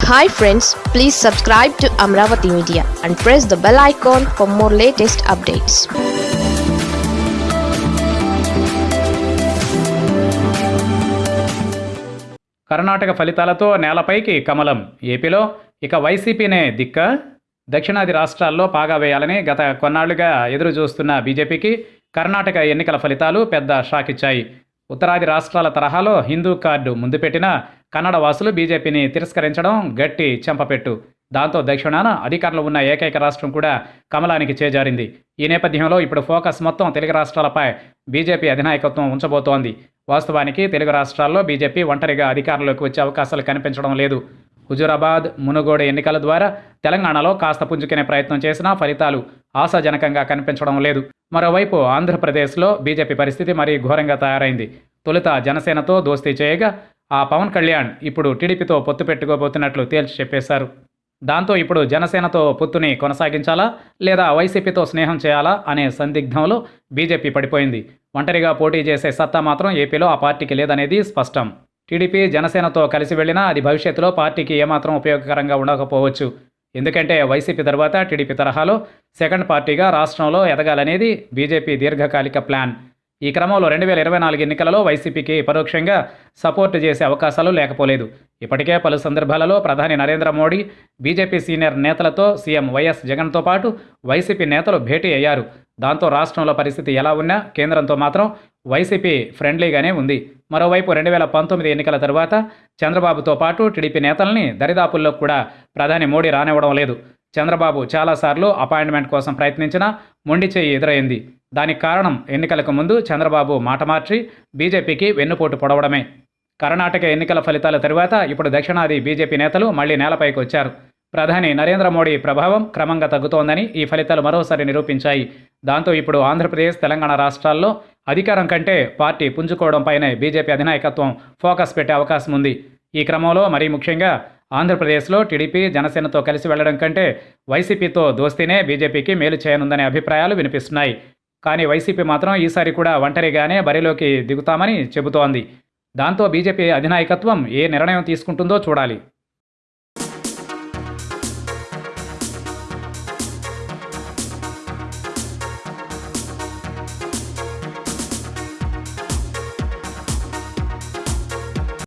Hi friends please subscribe to Amaravati media and press the bell icon for more latest updates Karnataka ఫలితాలతో నేలపైకి కమలం. ఏపీలో ఇక వైసీపీనే దిక్క. దక్షిణాది రాష్ట్రాల్లో పాగా వేయాలని గత కొన్నాళ్ళుగా ఎదురు చూస్తున్న బీజేపీకి కర్ణాటక ఎన్నికల ఫలితాలు పెద్ద షాక్ ఇచ్చాయి ఉత్తరాది రాష్ట్రాల తరహాలో హిందూ కార్డు ముందు పెట్టిన కన్నడ వాసులు బీజేపీని తిరస్కరించడం గట్టి చెంపపెట్టు. దాంతో దక్షిణాన అధికారంలో ఉన్న ఏకైక రాష్ట్రం కూడా కమలానికి చేజారింది. ఈ నేపథ్యంలో ఇప్పుడు ఫోకస్ మొత్తం తెలుగు రాష్ట్రాలపై బీజేపీ అధినాయకత్వం ఉంచబోతోంది. వాస్తవానికి తెలుగు రాష్ట్రాల్లో బీజేపీ ఒంటరిగా అధికారంలోకి వచ్చే అవకాశాలు కనిపించడం లేదు. హుజూరాబాద్ మునుగోడు ఎన్నికల ద్వారా తెలంగాణలో కాస్త పుంజుకునే ప్రయత్నం చేసినా ఫలితాలు ఆశాజనకంగా కనిపించడం లేదు. మరోవైపు ఆంధ్రప్రదేశ్లో బీజేపీ పరిస్థితి మరీ ఘోరంగా తయారైంది. తొలుత జనసేనతో దోస్తీ చేయగా ఆ పవన్ కళ్యాణ్ ఇప్పుడు టీడీపీతో పొత్తు పెట్టుకోబోతున్నట్లు తేల్చి చెప్పేశారు. దాంతో ఇప్పుడు జనసేనతో పొత్తుని కొనసాగించాలా లేదా వైసీపీతో స్నేహం చేయాలా అనే సందిగ్ధంలో బీజేపీ పడిపోయింది. ఒంటరిగా పోటీ చేసే సత్తా మాత్రం ఏపీలో ఆ పార్టీకి లేదనేది స్పష్టం. టీడీపీ జనసేనతో కలిసి వెళ్ళినా అది భవిష్యత్తులో పార్టీకి ఏమాత్రం ఉపయోగకరంగా ఉండకపోవచ్చు. ఎందుకంటే వైసీపీ తర్వాత టీడీపీ తరహాలో సెకండ్ పార్టీగా రాష్ట్రంలో ఎదగాలనేది బీజేపీ దీర్ఘకాలిక ప్లాన్. ఈ క్రమంలో రెండు వేల ఇరవై నాలుగు ఎన్నికలలో వైసీపీకి పరోక్షంగా సపోర్ట్ చేసే అవకాశాలు లేకపోలేదు. ఇప్పటికే పలు సందర్భాలలో ప్రధాని నరేంద్ర మోడీ బీజేపీ సీనియర్ నేతలతో సీఎం వైఎస్ జగన్తో పాటు వైసీపీ నేతలు భేటీ అయ్యారు. దాంతో రాష్ట్రంలో పరిస్థితి ఎలా ఉన్నా కేంద్రంతో మాత్రం వైసీపీ ఫ్రెండ్లీగానే ఉంది. మరోవైపు రెండు వేల పంతొమ్మిది ఎన్నికల తర్వాత చంద్రబాబుతో పాటు టీడీపీ నేతల్ని దరిదాపుల్లో కూడా ప్రధాని మోడీ రానివ్వడం లేదు. చంద్రబాబు చాలాసార్లు అపాయింట్మెంట్ కోసం ప్రయత్నించినా మొండి చేయి ఎదురైంది. దానికి కారణం ఎన్నికలకు ముందు చంద్రబాబు మాట మార్చి బీజేపీకి వెన్నుపోటు పొడవడమే. కర్ణాటక ఎన్నికల ఫలితాల తరువాత ఇప్పుడు దక్షిణాది బీజేపీ నేతలు మళ్ళీ నేలపైకి వచ్చారు. ప్రధాని నరేంద్ర మోడీ ప్రభావం క్రమంగా తగ్గుతోందని ఈ ఫలితాలు మరోసారి నిరూపించాయి. దాంతో ఇప్పుడు ఆంధ్రప్రదేశ్ తెలంగాణ రాష్ట్రాల్లో అధికారం కంటే పార్టీ పుంజుకోవడంపైనే బీజేపీ అధినాయకత్వం ఫోకస్ పెట్టే అవకాశం ఉంది. ఈ క్రమంలో మరీ ముఖ్యంగా ఆంధ్రప్రదేశ్లో టీడీపీ జనసేనతో కలిసి వెళ్ళడం కంటే వైసీపీతో దోస్తీనే బీజేపీకి మేలు చేయనుందనే అభిప్రాయాలు వినిపిస్తున్నాయి. కానీ వైసీపీ మాత్రం ఈసారి కూడా ఒంటరిగానే బరిలోకి దిగుతామని చెబుతోంది. దాంతో బీజేపీ అధినాయకత్వం ఏ నిర్ణయం తీసుకుంటుందో చూడాలి.